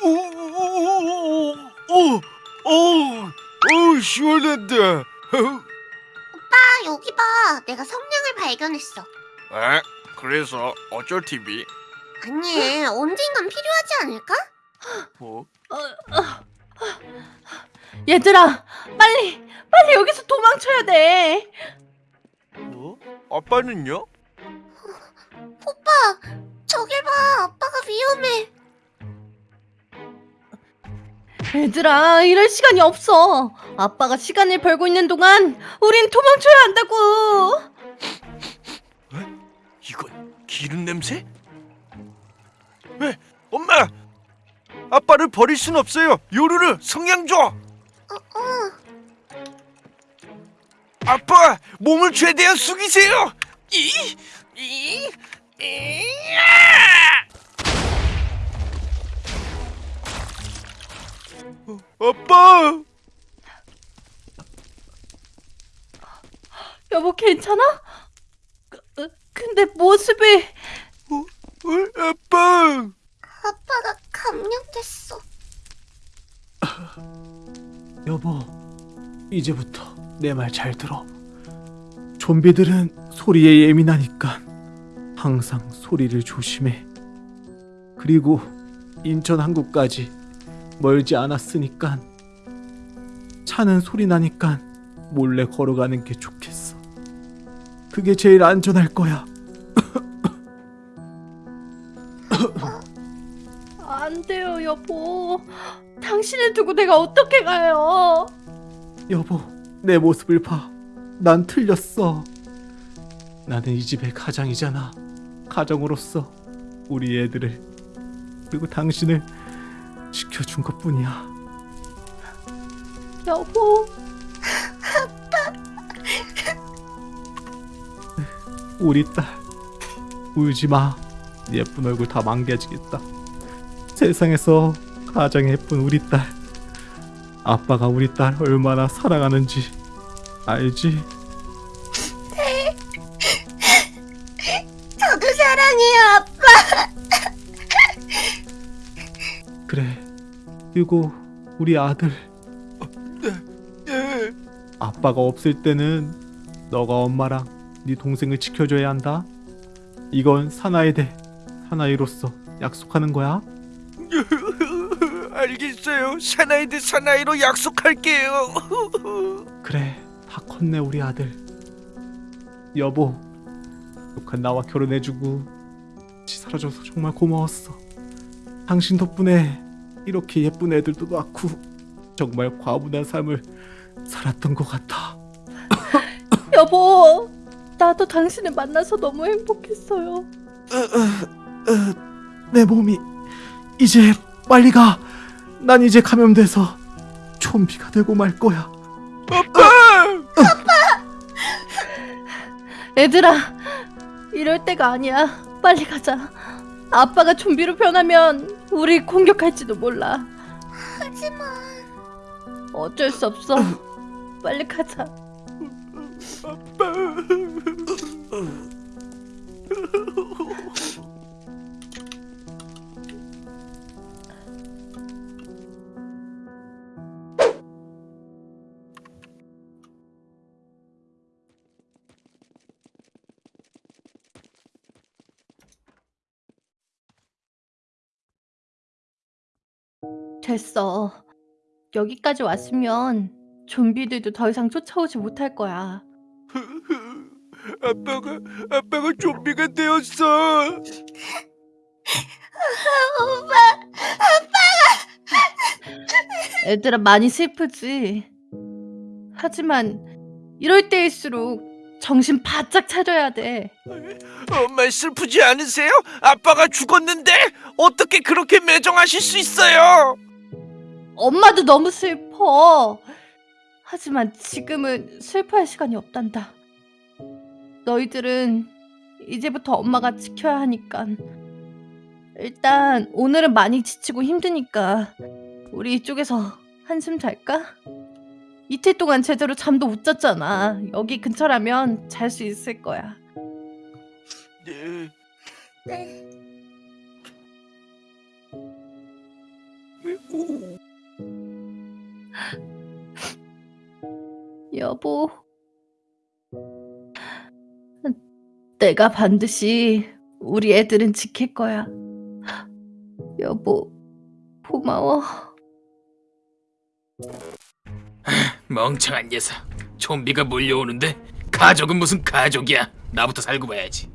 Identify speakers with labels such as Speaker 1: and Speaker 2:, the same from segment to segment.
Speaker 1: 오, 오, 오, 오, 시원하다.
Speaker 2: 오빠 여기 봐 내가 성냥을 발견했어
Speaker 1: 에? 그래서 어쩔 TV?
Speaker 2: 아니 언젠간 필요하지 않을까?
Speaker 1: 뭐?
Speaker 3: 얘들아, 빨리, 빨리 여기서 도망쳐야 돼.
Speaker 1: 뭐? 아빠는요?
Speaker 2: 오빠 저길 봐 아빠가 위험해
Speaker 3: 얘들아, 이럴 시간이 없어. 아빠가 시간을 벌고 있는 동안 우린 도망쳐야 한다고.
Speaker 1: 이건 기름 냄새? 에, 엄마! 아빠를 버릴 순 없어요. 요루루 성냥 줘.
Speaker 2: 어, 어.
Speaker 1: 아빠 몸을 최대한 숙이세요. 이, 이, 이, 아! 아빠.
Speaker 3: 여보, 괜찮아? 그, 어, 근데 모습이
Speaker 1: 어, 어, 아빠.
Speaker 2: 아빠가 감염됐어
Speaker 4: 여보, 이제부터 내 말 잘 들어. 좀비들은 소리에 예민하니까 항상 소리를 조심해. 그리고 인천 항구까지 멀지 않았으니까 차는 소리 나니까 몰래 걸어가는 게 좋겠어. 그게 제일 안전할 거야.
Speaker 3: 안 돼요, 여보. 당신을 두고 내가 어떻게 가요?
Speaker 4: 여보, 내 모습을 봐. 난 틀렸어. 나는 이 집의 가장이잖아. 가정으로서 우리 애들을 그리고 당신을 지켜준 것뿐이야.
Speaker 3: 여보,
Speaker 4: 우리 딸 울지 마. 예쁜 얼굴 다 망가지겠다. 세상에서 가장 예쁜 우리 딸. 아빠가 우리 딸 얼마나 사랑하는지 알지? 그리고 우리 아들
Speaker 1: 예.
Speaker 4: 아빠가 없을 때는 너가 엄마랑 네 동생을 지켜줘야 한다. 이건 사나이 대 사나이로서 약속하는 거야.
Speaker 1: 알겠어요. 사나이 대 사나이로 약속할게요.
Speaker 4: 그래, 다 컸네 우리 아들. 여보, 욕한 나와 결혼해주고 같이 살아줘서 정말 고마웠어. 당신 덕분에 이렇게 예쁜 애들도 낳고 정말 과분한 삶을 살았던 것 같아.
Speaker 3: 여보. 나도 당신을 만나서 너무 행복했어요.
Speaker 4: 내 몸이 이제 빨리 가. 난 이제 감염돼서 좀비가 되고 말 거야.
Speaker 3: 얘들아, 이럴 때가 아니야. 빨리 가자. 아빠가 좀비로 변하면 우리 공격할지도 몰라.
Speaker 2: 하지만
Speaker 3: 어쩔 수 없어. 빨리 가자. 됐어. 여기까지 왔으면 좀비들도 더 이상 쫓아오지 못할 거야.
Speaker 1: 아빠가 아빠가 좀비가 되었어.
Speaker 2: 오빠
Speaker 3: 애들아 많이 슬프지. 하지만 이럴 때일수록 정신 바짝 차려야 돼.
Speaker 1: 엄마 슬프지 않으세요? 아빠가 죽었는데 어떻게 그렇게 매정하실 수 있어요?
Speaker 3: 엄마도 너무 슬퍼. 하지만 지금은 슬퍼할 시간이 없단다. 너희들은 이제부터 엄마가 지켜야 하니까. 일단 오늘은 많이 지치고 힘드니까 우리 이쪽에서 한숨 잘까? 이틀 동안 제대로 잠도 못 잤잖아. 여기 근처라면 잘 수 있을 거야.
Speaker 1: 네.
Speaker 2: 네
Speaker 3: 여보. 내가 반드시 우리 애들은 지킬 거야. 여보, 고마워.
Speaker 5: 멍청한 녀석. 좀비가 몰려오는데 가족은 무슨 가족이야. 나부터 살고 봐야지.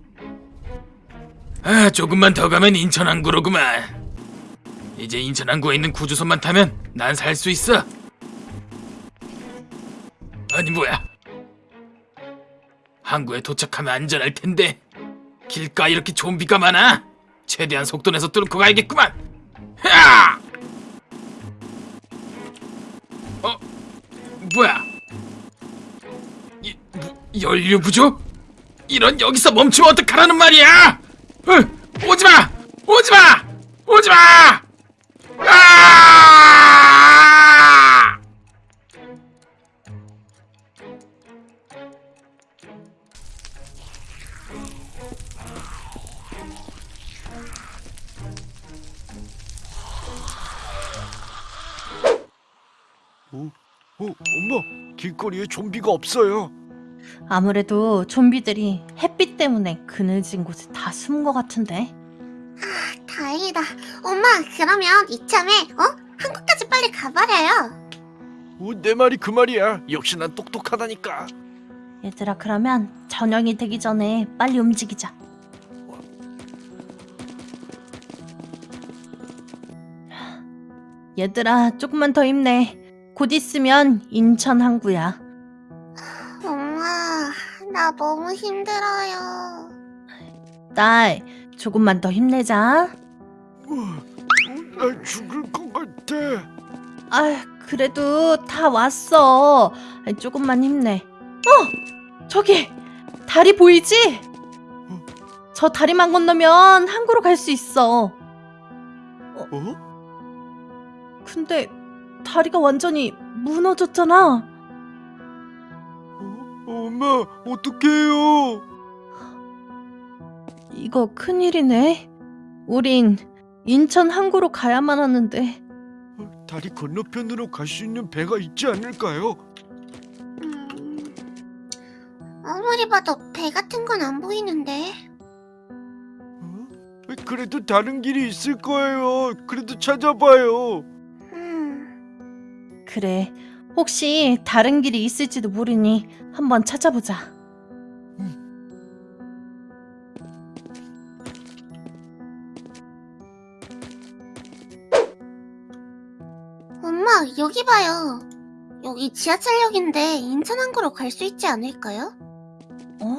Speaker 5: 아, 조금만 더 가면 인천 항구로구만. 이제 인천 항구에 있는 구주선만 타면 난 살 수 있어. 아니 뭐야? 항구에 도착하면 안전할 텐데 길가 이렇게 좀비가 많아. 최대한 속도 내서 뚫고 가야겠구만. 하! 어? 뭐야? 이, 뭐, 연료 부족? 이런 여기서 멈추면 어떡하라는 말이야? 어, 오지마! 오지마! 오지마! 아!
Speaker 1: 어, 엄마, 길거리에 좀비가 없어요.
Speaker 3: 아무래도 좀비들이 햇빛 때문에 그늘진 곳에 다 숨은 것 같은데.
Speaker 2: 다행이다. 엄마, 그러면 이참에, 어? 한국까지 빨리 가버려요.
Speaker 1: 어, 내 말이 그 말이야. 역시 난 똑똑하다니까.
Speaker 3: 얘들아, 그러면 저녁이 되기 전에 빨리 움직이자. 얘들아, 조금만 더 힘내. 곧 있으면 인천 항구야.
Speaker 2: 엄마, 나 너무 힘들어요.
Speaker 3: 딸, 조금만 더 힘내자.
Speaker 1: 어, 나 죽을 것 같아.
Speaker 3: 아, 그래도 다 왔어. 조금만 힘내. 어, 저기 다리 보이지? 저 다리만 건너면 항구로 갈 수 있어.
Speaker 1: 어?
Speaker 3: 근데 다리가 완전히 무너졌잖아.
Speaker 1: 어? 엄마, 어떡해요?
Speaker 3: 이거 큰일이네. 우린 인천 항구로 가야만 하는데.
Speaker 1: 어, 다리 건너편으로 갈 수 있는 배가 있지 않을까요?
Speaker 2: 음, 아무리 봐도 배 같은 건 안 보이는데.
Speaker 1: 어? 그래도 다른 길이 있을 거예요. 그래도 찾아봐요.
Speaker 2: 음,
Speaker 3: 그래. 혹시 다른 길이 있을지도 모르니 한번 찾아보자.
Speaker 2: 엄마, 여기 봐요. 여기 지하철역인데 인천항구로 갈 수 있지 않을까요?
Speaker 3: 어?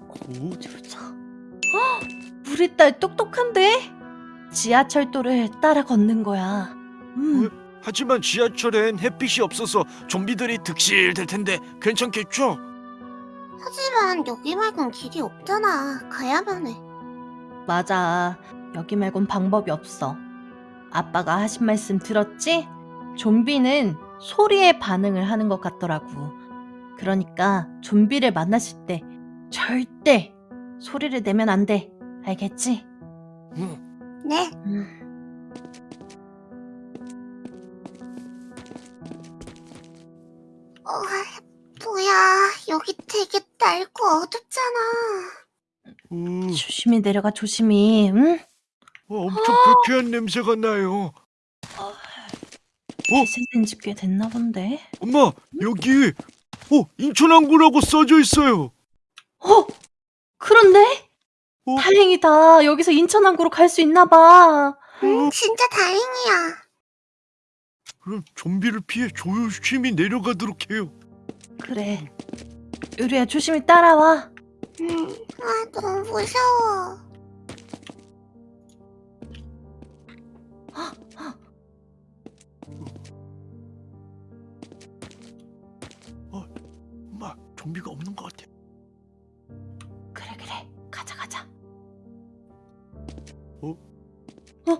Speaker 1: 어?
Speaker 3: 어디 보자. 헉! 우리 딸 똑똑한데? 지하철도를 따라 걷는 거야. 음,
Speaker 1: 하지만 지하철엔 햇빛이 없어서 좀비들이 득실될 텐데 괜찮겠죠?
Speaker 2: 하지만 여기 말곤 길이 없잖아. 가야만 해.
Speaker 3: 맞아. 여기 말곤 방법이 없어. 아빠가 하신 말씀 들었지? 좀비는 소리에 반응을 하는 것 같더라고. 그러니까 좀비를 만나실 때 절대 소리를 내면 안 돼. 알겠지?
Speaker 1: 응.
Speaker 2: 네.
Speaker 3: 음.
Speaker 2: 어, 뭐야. 여기 되게 낡고 어둡잖아.
Speaker 1: 어,
Speaker 3: 조심히 내려가 조심히. 응?
Speaker 1: 어, 엄청 불쾌한 냄새가 나요.
Speaker 3: 대세된 지꽤 됐나 본데.
Speaker 1: 엄마, 여기 어, 인천항구라고 써져 있어요.
Speaker 3: 어? 그런데?
Speaker 1: 어?
Speaker 3: 다행이다. 여기서 인천항구로 갈 수 있나 봐.
Speaker 2: 음, 진짜 다행이야.
Speaker 1: 그럼 좀비를 피해 조심히 내려가도록 해요.
Speaker 3: 그래. 유리야 조심히 따라와.
Speaker 2: 음, 아, 너무 무서워.
Speaker 1: 엄마, 좀비가 없는 것 같아.
Speaker 3: 그래 그래. 가자 가자.
Speaker 1: 어?
Speaker 3: 어?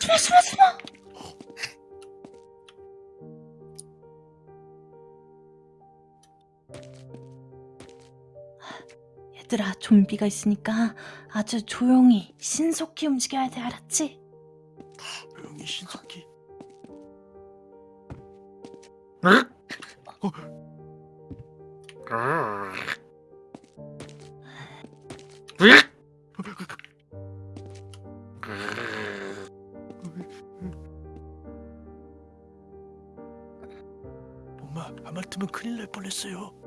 Speaker 3: 숨어 숨어 숨어. 얘들아, 좀비가 있으니까 아주 조용히 신속히 움직여야 돼, 알았지?
Speaker 1: 조용히 신속히. 엄마 하마터면 큰일 날 뻔했어요.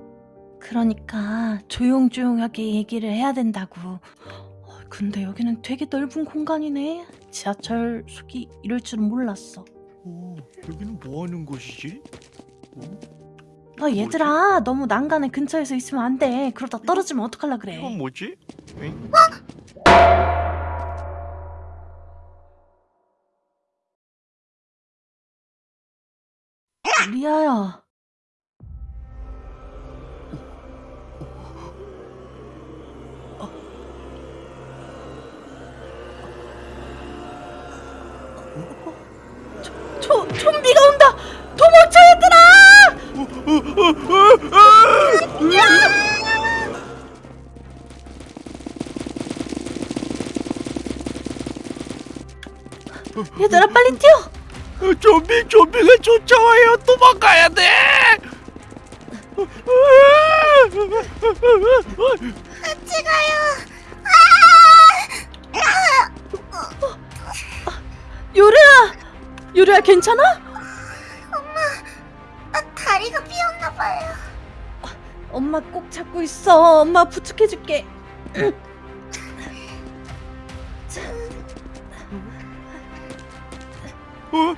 Speaker 3: 그러니까 조용조용하게 얘기를 해야 된다고. 어, 근데 여기는 되게 넓은 공간이네. 지하철 속이 이럴 줄은 몰랐어.
Speaker 1: 오 여기는 뭐 하는 곳이지? 오,
Speaker 3: 아 얘들아 너무 난간에 근처에서 있으면 안 돼. 그러다 떨어지면 어떡할라 그래.
Speaker 1: 이건 뭐지? 응?
Speaker 3: 리아야. 좀비가 온다! 도망쳐 얘들아! 얘들아 빨리 뛰어!
Speaker 1: 어, 좀비 좀비가 쫓아와요. 도망가야 돼.
Speaker 2: 같이 가요.
Speaker 3: 요리야! 요리야 괜찮아?
Speaker 2: 아, 다리가 삐었나 봐요.
Speaker 3: 엄마 꼭 잡고 있어. 엄마 부축해줄게.
Speaker 1: 어?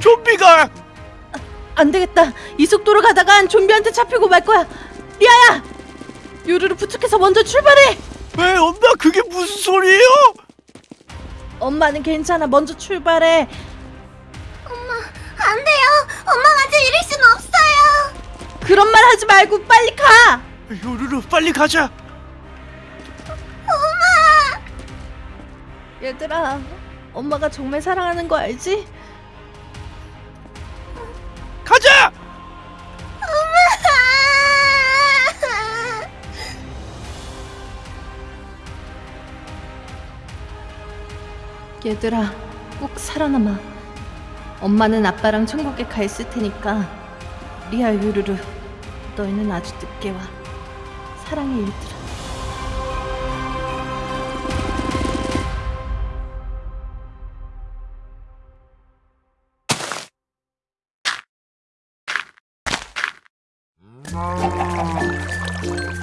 Speaker 1: 좀비가
Speaker 3: 안 되겠다. 이 속도로 가다간 좀비한테 잡히고 말 거야. 리아야! 요루루 부축해서 먼저 출발해!
Speaker 1: 에 엄마 그게 무슨 소리예요?
Speaker 3: 엄마는 괜찮아. 먼저 출발해.
Speaker 2: 엄마가 저 이럴 순 없어요.
Speaker 3: 그런 말 하지 말고 빨리 가!
Speaker 1: 요루루 빨리 가자.
Speaker 3: 얘들아, 엄마가 정말 사랑하는 거 알지?
Speaker 1: 가자.
Speaker 3: 얘들아, 꼭 살아남아. 엄마는 아빠랑 천국에 가 있을 테니까 리아 요루루, 너희는 아주 늦게 와. 사랑해 얘들아.
Speaker 1: 아,